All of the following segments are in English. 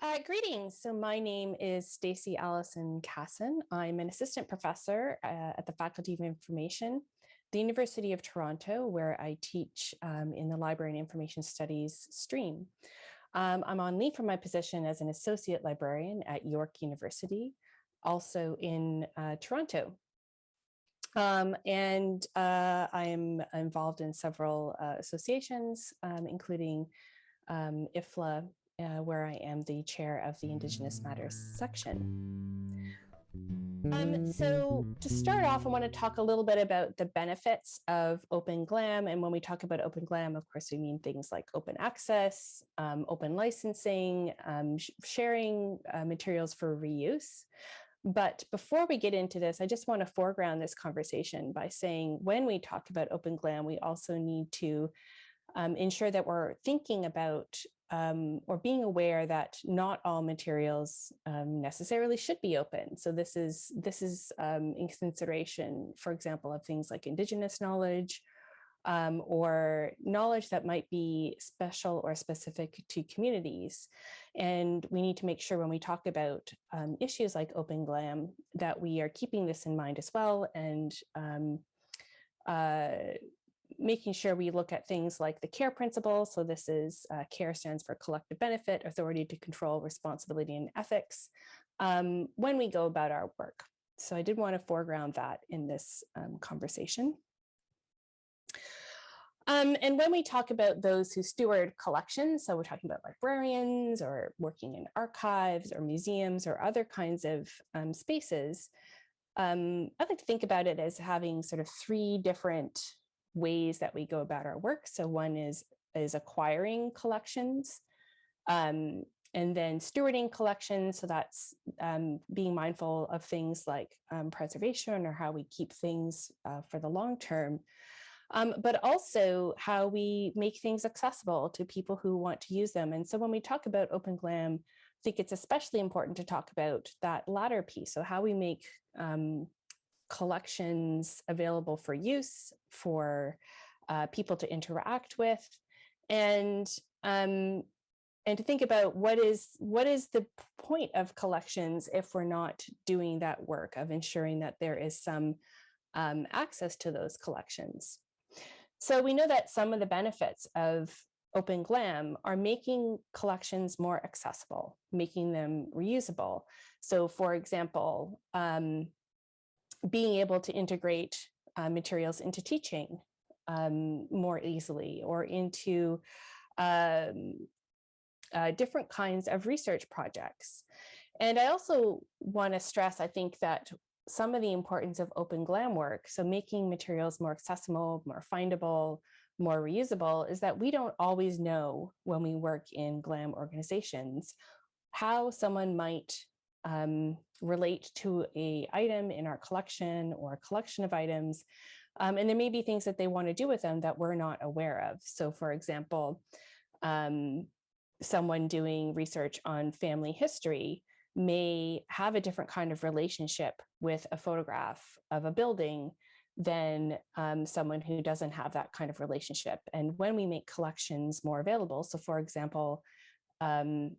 Uh, greetings. So my name is Stacy Allison Cassin. I'm an assistant professor uh, at the Faculty of Information, the University of Toronto, where I teach um, in the Library and Information Studies stream. Um, I'm on leave from my position as an associate librarian at York University, also in uh, Toronto. Um, and uh, I'm involved in several uh, associations, um, including um, IFLA uh, where I am the chair of the Indigenous Matters section. Um, so to start off, I want to talk a little bit about the benefits of Open GLAM. And when we talk about Open GLAM, of course, we mean things like open access, um, open licensing, um, sh sharing uh, materials for reuse. But before we get into this, I just want to foreground this conversation by saying when we talk about Open GLAM, we also need to um, ensure that we're thinking about um, or being aware that not all materials um, necessarily should be open. So this is this is um, in consideration, for example, of things like Indigenous knowledge um, or knowledge that might be special or specific to communities. And we need to make sure when we talk about um, issues like Open GLAM that we are keeping this in mind as well and um, uh, making sure we look at things like the CARE principle. So this is uh, CARE stands for collective benefit, authority to control, responsibility, and ethics um, when we go about our work. So I did want to foreground that in this um, conversation. Um, and when we talk about those who steward collections, so we're talking about librarians or working in archives or museums or other kinds of um, spaces, um, I like to think about it as having sort of three different ways that we go about our work. So one is, is acquiring collections, um, and then stewarding collections. So that's um, being mindful of things like um, preservation or how we keep things uh, for the long term. Um, but also how we make things accessible to people who want to use them. And so when we talk about Open GLAM, I think it's especially important to talk about that latter piece. So how we make um, collections available for use for uh, people to interact with and um, and to think about what is what is the point of collections if we're not doing that work of ensuring that there is some um, access to those collections. So we know that some of the benefits of Open GLAM are making collections more accessible, making them reusable. So for example, um, being able to integrate uh, materials into teaching um, more easily or into um, uh, different kinds of research projects. And I also want to stress, I think that some of the importance of open GLAM work, so making materials more accessible, more findable, more reusable, is that we don't always know when we work in GLAM organizations how someone might um, relate to a item in our collection or a collection of items. Um, and there may be things that they want to do with them that we're not aware of. So for example, um, someone doing research on family history may have a different kind of relationship with a photograph of a building than um, someone who doesn't have that kind of relationship. And when we make collections more available, so for example, um,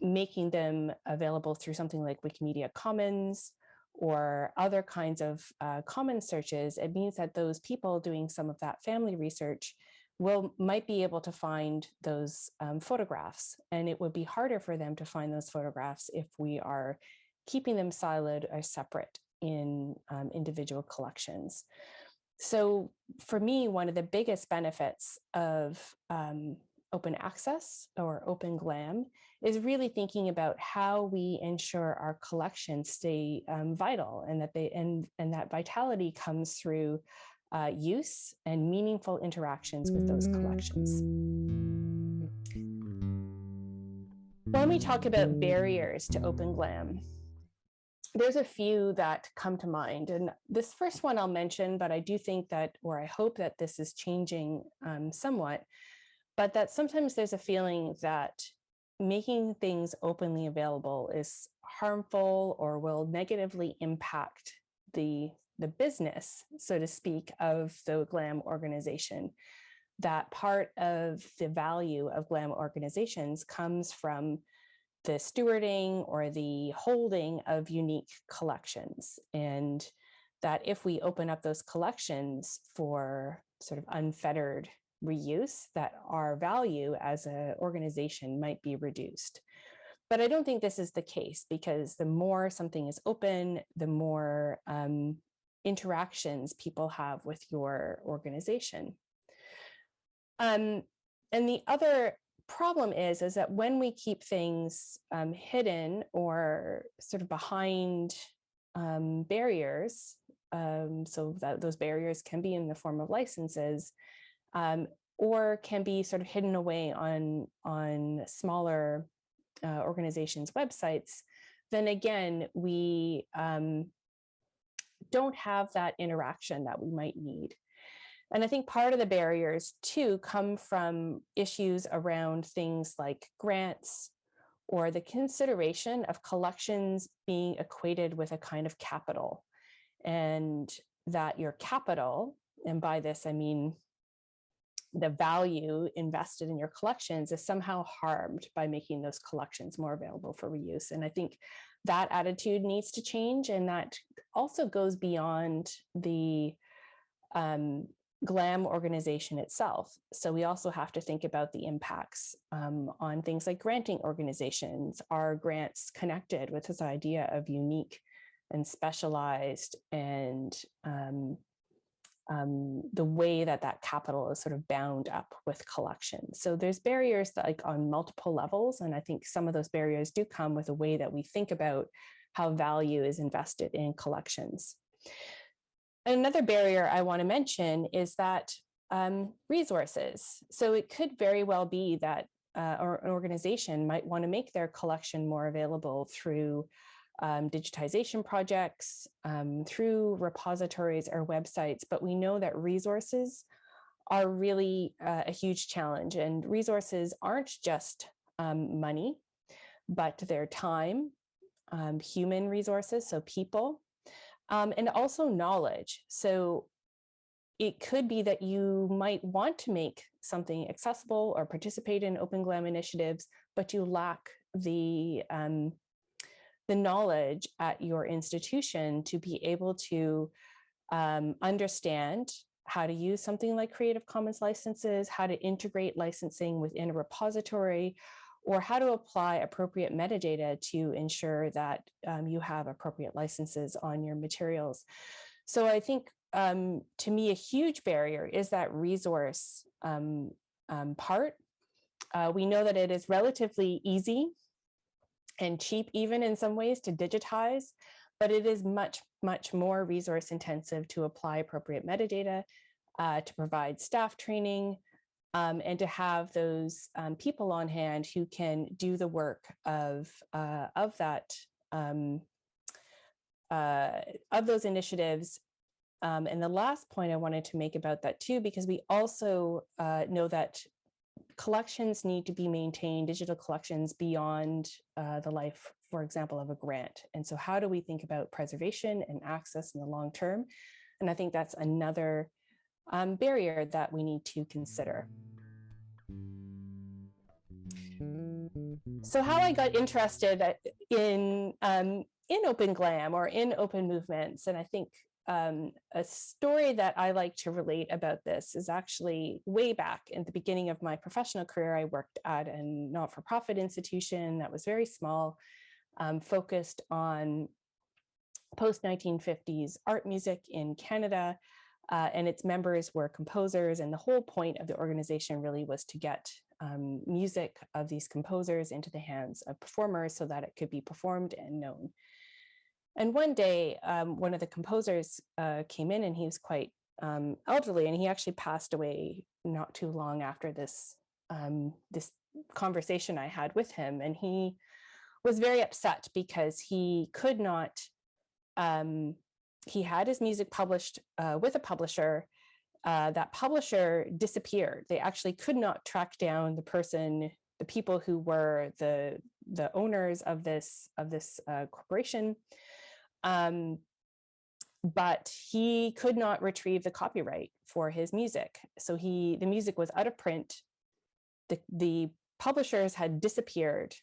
making them available through something like Wikimedia Commons or other kinds of uh, common searches, it means that those people doing some of that family research will might be able to find those um, photographs and it would be harder for them to find those photographs if we are keeping them siloed or separate in um, individual collections. So for me, one of the biggest benefits of um, open access or open GLAM is really thinking about how we ensure our collections stay um, vital and that they and, and that vitality comes through uh, use and meaningful interactions with those collections. When we talk about barriers to open GLAM, there's a few that come to mind. And this first one I'll mention, but I do think that, or I hope that this is changing um, somewhat, but that sometimes there's a feeling that making things openly available is harmful or will negatively impact the the business, so to speak, of the GLAM organization. That part of the value of GLAM organizations comes from the stewarding or the holding of unique collections. And that if we open up those collections for sort of unfettered reuse, that our value as an organization might be reduced. But I don't think this is the case because the more something is open, the more um, interactions people have with your organization. Um, and the other problem is, is that when we keep things um, hidden or sort of behind um, barriers, um, so that those barriers can be in the form of licenses, um, or can be sort of hidden away on, on smaller uh, organizations' websites, then again, we um, don't have that interaction that we might need. And I think part of the barriers too come from issues around things like grants or the consideration of collections being equated with a kind of capital and that your capital, and by this I mean the value invested in your collections is somehow harmed by making those collections more available for reuse. And I think that attitude needs to change and that also goes beyond the um, GLAM organization itself. So we also have to think about the impacts um, on things like granting organizations. Are grants connected with this idea of unique and specialized and um, um, the way that that capital is sort of bound up with collections. So there's barriers that like on multiple levels. And I think some of those barriers do come with the way that we think about how value is invested in collections. Another barrier I want to mention is that um, resources. So it could very well be that uh, or an organization might want to make their collection more available through um, digitization projects, um, through repositories or websites, but we know that resources are really uh, a huge challenge and resources aren't just um, money, but their time, um, human resources, so people, um, and also knowledge. So it could be that you might want to make something accessible or participate in Open GLAM initiatives, but you lack the um, the knowledge at your institution to be able to um, understand how to use something like Creative Commons licenses, how to integrate licensing within a repository, or how to apply appropriate metadata to ensure that um, you have appropriate licenses on your materials. So I think um, to me, a huge barrier is that resource um, um part. Uh, we know that it is relatively easy and cheap even in some ways to digitize, but it is much, much more resource intensive to apply appropriate metadata, uh, to provide staff training, um, and to have those um, people on hand who can do the work of, uh, of that, um, uh, of those initiatives. Um, and the last point I wanted to make about that too, because we also uh, know that collections need to be maintained, digital collections beyond uh, the life, for example, of a grant. And so how do we think about preservation and access in the long term? And I think that's another um, barrier that we need to consider. So how I got interested in um, in Open Glam or in open movements, and I think um, a story that I like to relate about this is actually way back in the beginning of my professional career. I worked at a not-for-profit institution that was very small, um, focused on post-1950s art music in Canada, uh, and its members were composers. And the whole point of the organization really was to get um, music of these composers into the hands of performers so that it could be performed and known. And one day, um, one of the composers uh, came in and he was quite um, elderly and he actually passed away not too long after this, um, this conversation I had with him. And he was very upset because he could not, um, he had his music published uh, with a publisher uh, that publisher disappeared. They actually could not track down the person, the people who were the the owners of this of this uh, corporation. Um, but he could not retrieve the copyright for his music. So he the music was out of print. The the publishers had disappeared,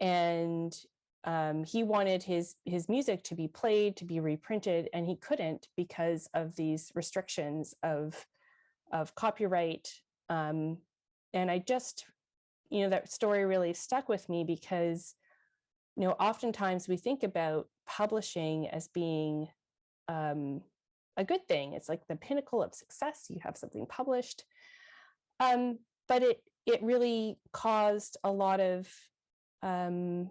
and um, he wanted his his music to be played, to be reprinted, and he couldn't because of these restrictions of of copyright. Um, and I just, you know, that story really stuck with me because, you know, oftentimes we think about publishing as being um, a good thing. It's like the pinnacle of success. You have something published, um, but it it really caused a lot of um,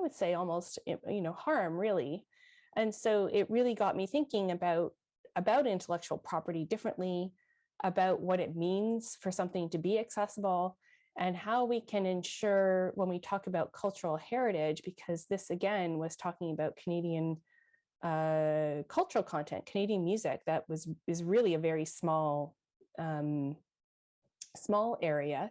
I would say almost, you know, harm really. And so it really got me thinking about, about intellectual property differently, about what it means for something to be accessible and how we can ensure when we talk about cultural heritage, because this again was talking about Canadian uh, cultural content, Canadian music that was is really a very small, um, small area.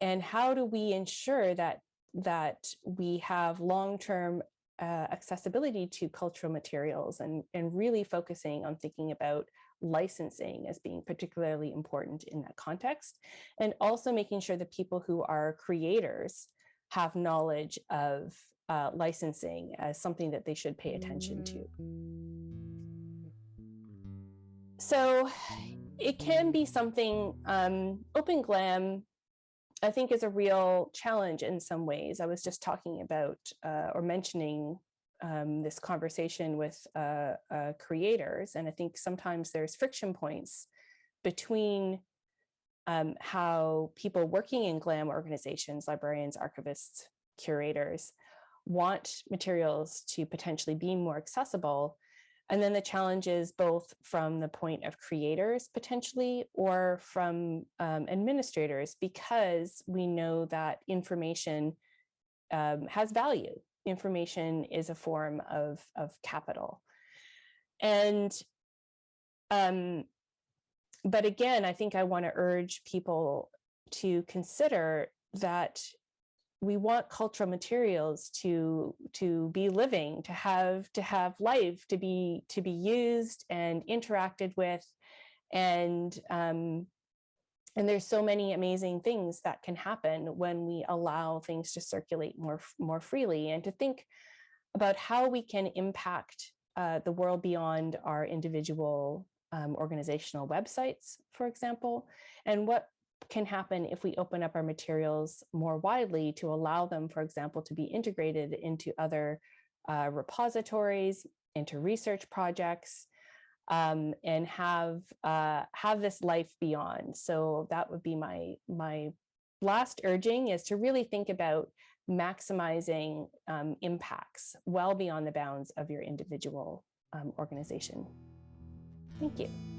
And how do we ensure that that we have long-term uh, accessibility to cultural materials and, and really focusing on thinking about licensing as being particularly important in that context. And also making sure that people who are creators have knowledge of uh, licensing as something that they should pay attention to. So it can be something, um, Open Glam I think is a real challenge in some ways. I was just talking about uh, or mentioning um, this conversation with uh, uh, creators, and I think sometimes there's friction points between um, how people working in GLAM organizations, librarians, archivists, curators, want materials to potentially be more accessible, and then the challenges both from the point of creators potentially or from um, administrators, because we know that information um, has value. Information is a form of, of capital. And, um, but again, I think I wanna urge people to consider that we want cultural materials to to be living to have to have life to be to be used and interacted with and um, and there's so many amazing things that can happen when we allow things to circulate more more freely and to think about how we can impact uh, the world beyond our individual um, organizational websites, for example, and what can happen if we open up our materials more widely to allow them, for example, to be integrated into other uh, repositories, into research projects, um, and have uh, have this life beyond. So that would be my my last urging is to really think about maximizing um, impacts well beyond the bounds of your individual um, organization. Thank you.